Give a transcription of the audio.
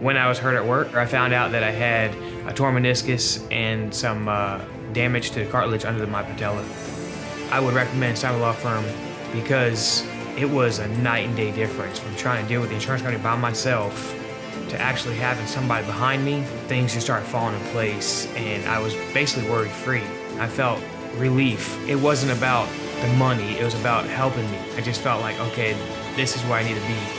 When I was hurt at work, I found out that I had a torn meniscus and some uh, damage to the cartilage under my patella. I would recommend Simon Law Firm because it was a night and day difference from trying to deal with the insurance company by myself to actually having somebody behind me. Things just started falling in place and I was basically worry free. I felt relief. It wasn't about the money, it was about helping me. I just felt like, okay, this is where I need to be.